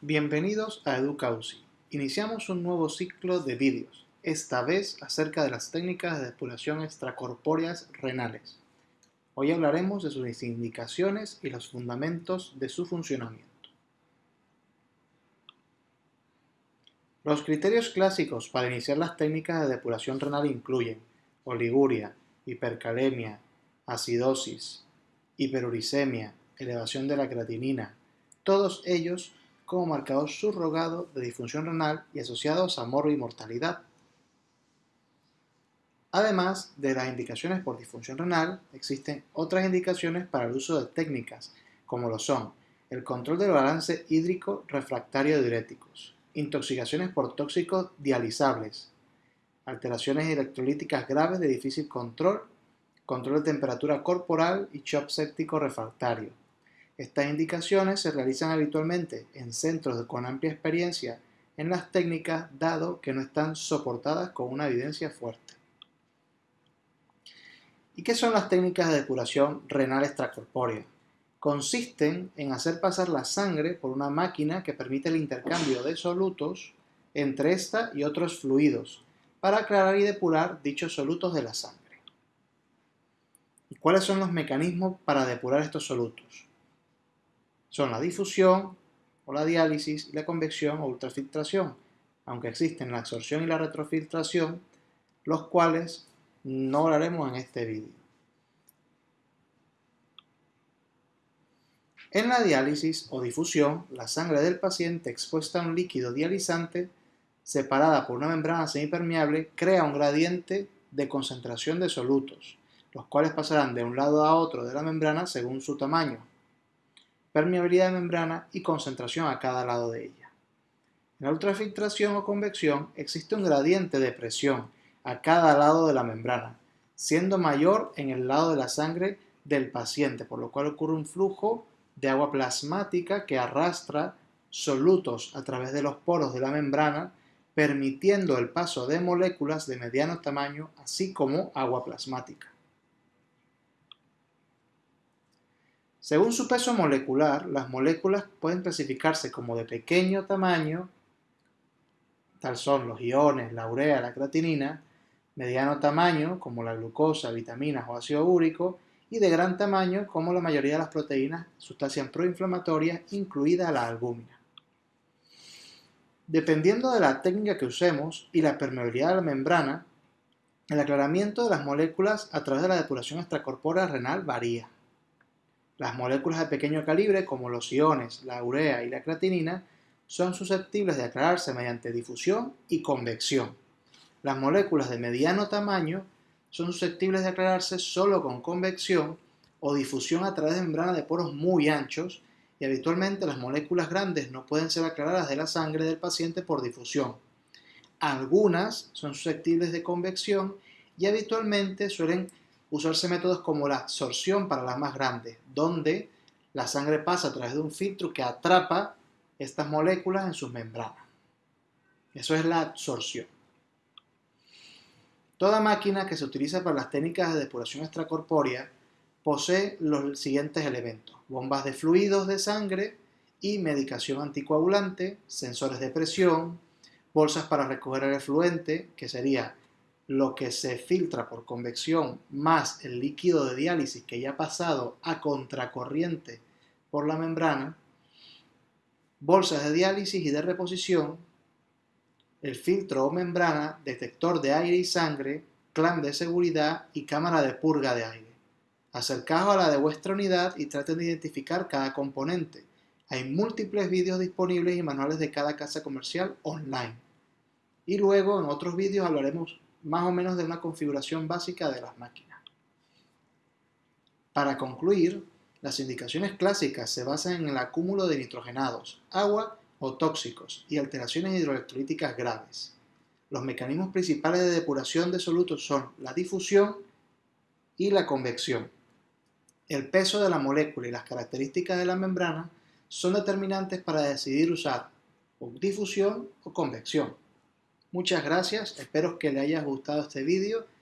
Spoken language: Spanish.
Bienvenidos a EducaUCI. Iniciamos un nuevo ciclo de vídeos, esta vez acerca de las técnicas de depuración extracorpóreas renales. Hoy hablaremos de sus indicaciones y los fundamentos de su funcionamiento. Los criterios clásicos para iniciar las técnicas de depuración renal incluyen oliguria, hipercalemia, acidosis, hiperuricemia, elevación de la creatinina, todos ellos como marcador subrogado de disfunción renal y asociados a morbo y mortalidad. Además de las indicaciones por disfunción renal, existen otras indicaciones para el uso de técnicas, como lo son el control del balance hídrico refractario diuréticos, intoxicaciones por tóxicos dializables, alteraciones electrolíticas graves de difícil control, control de temperatura corporal y shock séptico refractario, estas indicaciones se realizan habitualmente en centros con amplia experiencia en las técnicas, dado que no están soportadas con una evidencia fuerte. ¿Y qué son las técnicas de depuración renal extracorpórea? Consisten en hacer pasar la sangre por una máquina que permite el intercambio de solutos entre esta y otros fluidos para aclarar y depurar dichos solutos de la sangre. ¿Y cuáles son los mecanismos para depurar estos solutos? Son la difusión o la diálisis y la convección o ultrafiltración, aunque existen la absorción y la retrofiltración, los cuales no hablaremos en este vídeo. En la diálisis o difusión, la sangre del paciente expuesta a un líquido dializante, separada por una membrana semipermeable, crea un gradiente de concentración de solutos, los cuales pasarán de un lado a otro de la membrana según su tamaño, permeabilidad de membrana y concentración a cada lado de ella. En la ultrafiltración o convección existe un gradiente de presión a cada lado de la membrana, siendo mayor en el lado de la sangre del paciente, por lo cual ocurre un flujo de agua plasmática que arrastra solutos a través de los poros de la membrana, permitiendo el paso de moléculas de mediano tamaño, así como agua plasmática. Según su peso molecular, las moléculas pueden clasificarse como de pequeño tamaño, tal son los iones, la urea, la creatinina, mediano tamaño, como la glucosa, vitaminas o ácido úrico, y de gran tamaño, como la mayoría de las proteínas, sustancias proinflamatorias, incluida la albúmina. Dependiendo de la técnica que usemos y la permeabilidad de la membrana, el aclaramiento de las moléculas a través de la depuración extracorpórea renal varía. Las moléculas de pequeño calibre, como los iones, la urea y la creatinina, son susceptibles de aclararse mediante difusión y convección. Las moléculas de mediano tamaño son susceptibles de aclararse solo con convección o difusión a través de membranas de poros muy anchos y habitualmente las moléculas grandes no pueden ser aclaradas de la sangre del paciente por difusión. Algunas son susceptibles de convección y habitualmente suelen usarse métodos como la absorción para las más grandes, donde la sangre pasa a través de un filtro que atrapa estas moléculas en sus membranas. Eso es la absorción. Toda máquina que se utiliza para las técnicas de depuración extracorpórea posee los siguientes elementos. Bombas de fluidos de sangre y medicación anticoagulante, sensores de presión, bolsas para recoger el efluente, que sería lo que se filtra por convección más el líquido de diálisis que ya ha pasado a contracorriente por la membrana, bolsas de diálisis y de reposición, el filtro o membrana, detector de aire y sangre, clan de seguridad y cámara de purga de aire. Acercaos a la de vuestra unidad y traten de identificar cada componente. Hay múltiples vídeos disponibles y manuales de cada casa comercial online. Y luego en otros vídeos hablaremos más o menos de una configuración básica de las máquinas. Para concluir, las indicaciones clásicas se basan en el acúmulo de nitrogenados, agua o tóxicos y alteraciones hidroelectrolíticas graves. Los mecanismos principales de depuración de solutos son la difusión y la convección. El peso de la molécula y las características de la membrana son determinantes para decidir usar difusión o convección. Muchas gracias, espero que le haya gustado este vídeo